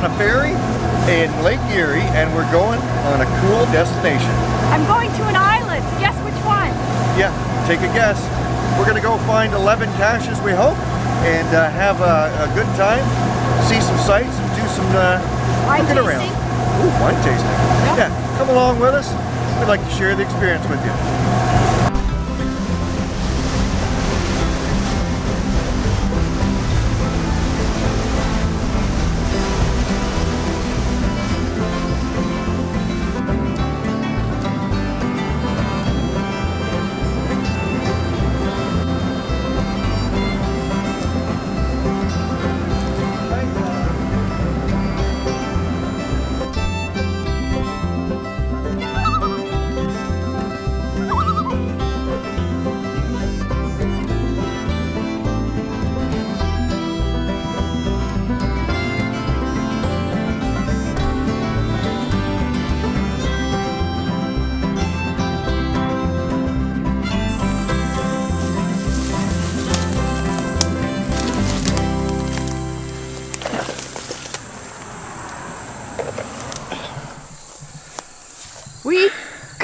On a ferry in Lake Erie and we're going on a cool destination. I'm going to an island. Guess which one? Yeah, take a guess. We're gonna go find 11 caches, we hope, and uh, have a, a, good time, see some sights, and do some uh, wine looking tasting. around. Ooh, wine tasting. Yep. Yeah, come along with us. We'd like to share the experience with you.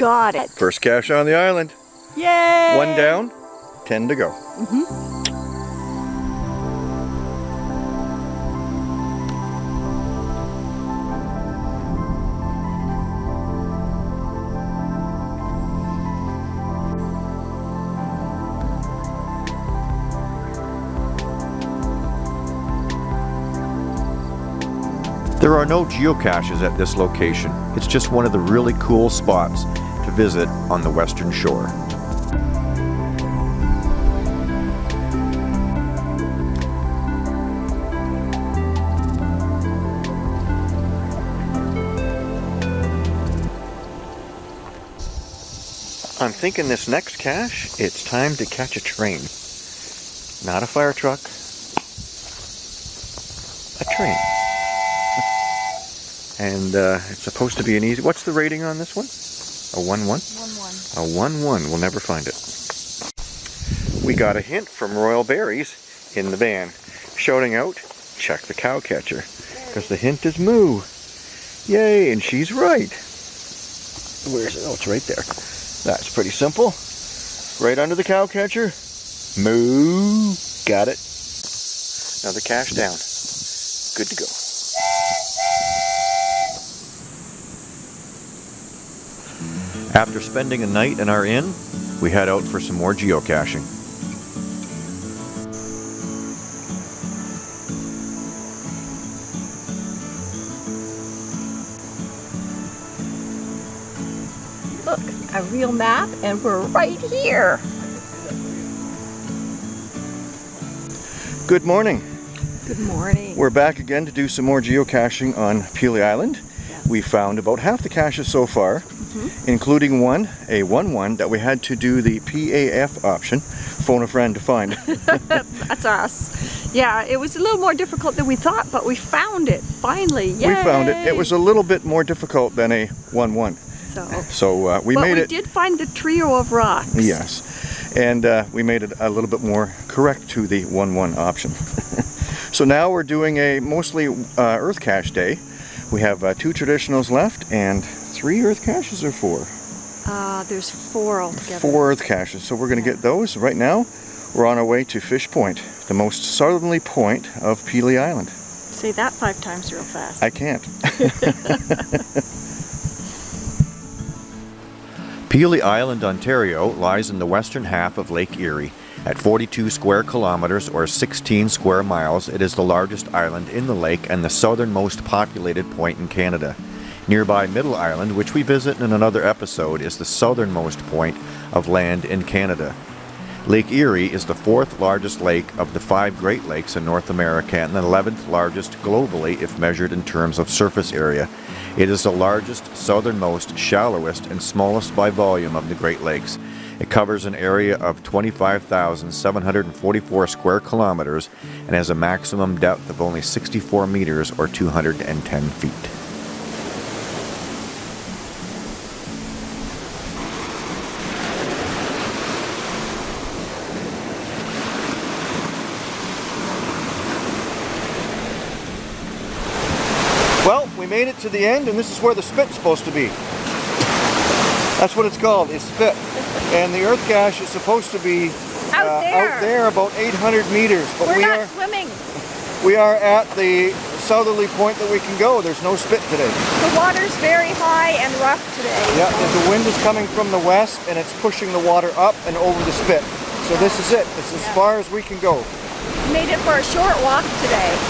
Got it. First cache on the island. Yay! One down, 10 to go. Mm-hmm. There are no geocaches at this location. It's just one of the really cool spots to visit on the western shore. I'm thinking this next cache, it's time to catch a train. Not a fire truck, a train. and uh, it's supposed to be an easy. What's the rating on this one? A 1 1? One one. A 1 1. We'll never find it. We got a hint from Royal Berries in the van shouting out, check the cow catcher. Because the hint is moo. Yay, and she's right. Where's it? Oh, it's right there. That's pretty simple. Right under the cow catcher. Moo. Got it. Another cache down. Good to go. After spending a night in our inn, we head out for some more geocaching. Look, a real map, and we're right here. Good morning. Good morning. We're back again to do some more geocaching on Pelee Island. We found about half the caches so far, including one, a 1-1, that we had to do the PAF option, phone a friend to find. That's us. Yeah, it was a little more difficult than we thought, but we found it finally. Yay! we found it. It was a little bit more difficult than a 1-1. so. So uh, we but made we it. did find the trio of rocks. Yes. And uh, we made it a little bit more correct to the 1-1 option. so now we're doing a mostly uh, earth cache day. We have uh, two traditionals left and three earth caches or four? Uh, there's four altogether. Four earth caches. So we're going to get those right now. We're on our way to Fish Point, the most southerly point of Pelee Island. Say that five times real fast. I can't. Pelee Island, Ontario lies in the western half of Lake Erie. At 42 square kilometers or 16 square miles, it is the largest island in the lake and the southernmost populated point in Canada. Nearby Middle Island, which we visit in another episode, is the southernmost point of land in Canada. Lake Erie is the fourth largest lake of the five Great Lakes in North America and the 11th largest globally if measured in terms of surface area. It is the largest, southernmost, shallowest, and smallest by volume of the Great Lakes. It covers an area of 25,744 square kilometers and has a maximum depth of only 64 meters or 210 feet. Well, we made it to the end and this is where the spit's supposed to be. That's what it's called, it's spit. And the earth cache is supposed to be Out uh, there. out there about 800 meters. But We're we not are swimming. we are at the southerly point that we can go. There's no spit today. The water's very high and rough today. Yeah, the wind is coming from the west and it's pushing the water up and over the spit. So this is it. It's as Yeah. far as we can go. Made it for a short walk today.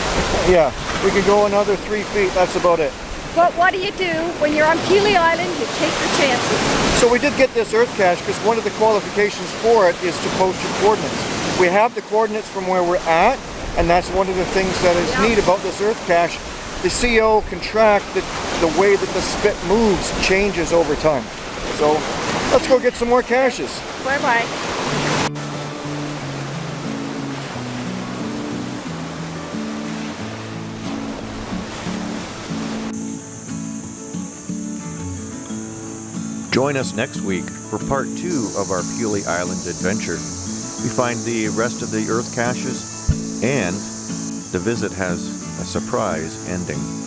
Yeah, we can go another three feet. That's about it. But what do you do when you're on Pelee Island? You take your chances. So we did get this earth cache because one of the qualifications for it is to post your coordinates. We have the coordinates from where we're at, and that's one of the things that is Yeah. neat about this earth cache. The CO can track the, the way that the spit moves changes over time. So let's go get some more caches. Bye bye Join us next week for part two of our Pelee Island adventure. We find the rest of the earth caches and the visit has a surprise ending.